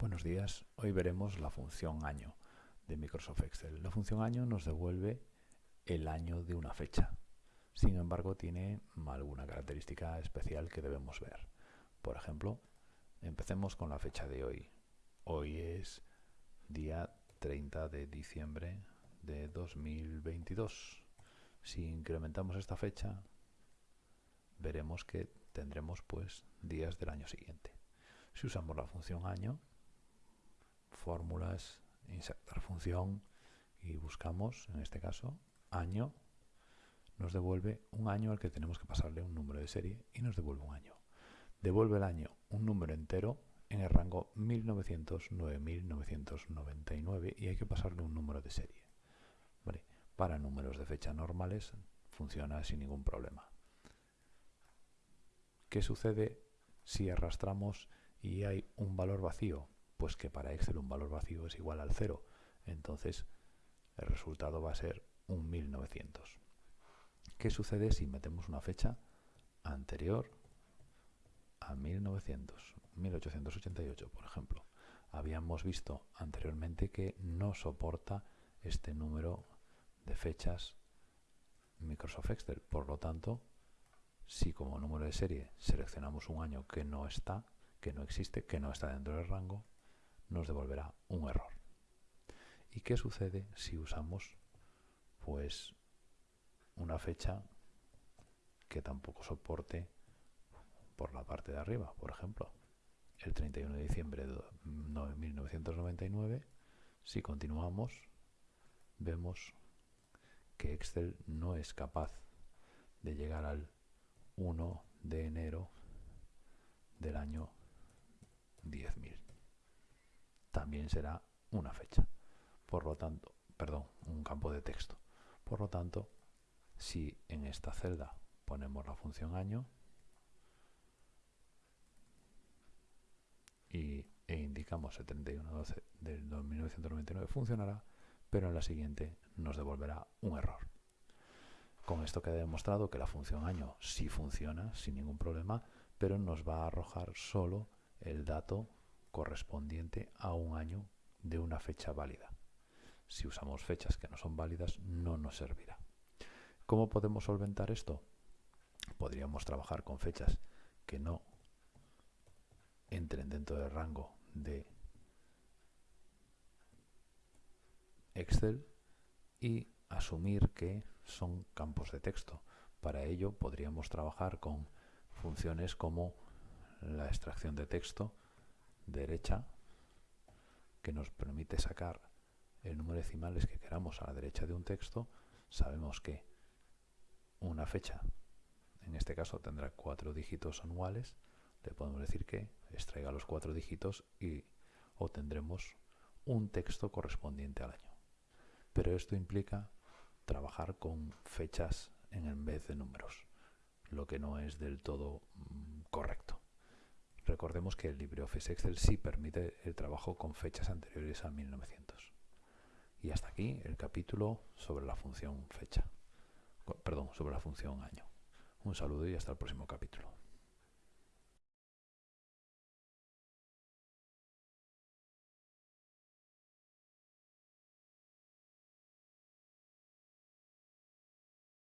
Buenos días, hoy veremos la función año de Microsoft Excel. La función año nos devuelve el año de una fecha. Sin embargo, tiene alguna característica especial que debemos ver. Por ejemplo, empecemos con la fecha de hoy. Hoy es día 30 de diciembre de 2022. Si incrementamos esta fecha, veremos que tendremos pues días del año siguiente. Si usamos la función año, fórmulas, insertar función y buscamos, en este caso, año, nos devuelve un año al que tenemos que pasarle un número de serie y nos devuelve un año. Devuelve el año un número entero en el rango 1900-9999 y hay que pasarle un número de serie. Para números de fecha normales funciona sin ningún problema. ¿Qué sucede si arrastramos y hay un valor vacío? Pues que para Excel un valor vacío es igual al cero. Entonces el resultado va a ser un 1900. ¿Qué sucede si metemos una fecha anterior a 1900, 1888, por ejemplo? Habíamos visto anteriormente que no soporta este número de fechas Microsoft Excel. Por lo tanto, si como número de serie seleccionamos un año que no está, que no existe, que no está dentro del rango, nos devolverá un error. ¿Y qué sucede si usamos pues una fecha que tampoco soporte por la parte de arriba, por ejemplo, el 31 de diciembre de 1999, si continuamos, vemos que Excel no es capaz de llegar al 1 de enero del año 10.000 también será una fecha. Por lo tanto, perdón, un campo de texto. Por lo tanto, si en esta celda ponemos la función año y, e indicamos el 31-12 del 1999 funcionará, pero en la siguiente nos devolverá un error. Con esto queda demostrado que la función año sí funciona sin ningún problema, pero nos va a arrojar solo el dato correspondiente a un año de una fecha válida. Si usamos fechas que no son válidas, no nos servirá. ¿Cómo podemos solventar esto? Podríamos trabajar con fechas que no entren dentro del rango de Excel y asumir que son campos de texto. Para ello podríamos trabajar con funciones como la extracción de texto, derecha que nos permite sacar el número de decimales que queramos a la derecha de un texto, sabemos que una fecha, en este caso tendrá cuatro dígitos anuales, le podemos decir que extraiga los cuatro dígitos y obtendremos un texto correspondiente al año. Pero esto implica trabajar con fechas en vez de números, lo que no es del todo mm, correcto. Recordemos que el LibreOffice Excel sí permite el trabajo con fechas anteriores a 1900. Y hasta aquí el capítulo sobre la función fecha. Perdón, sobre la función año. Un saludo y hasta el próximo capítulo.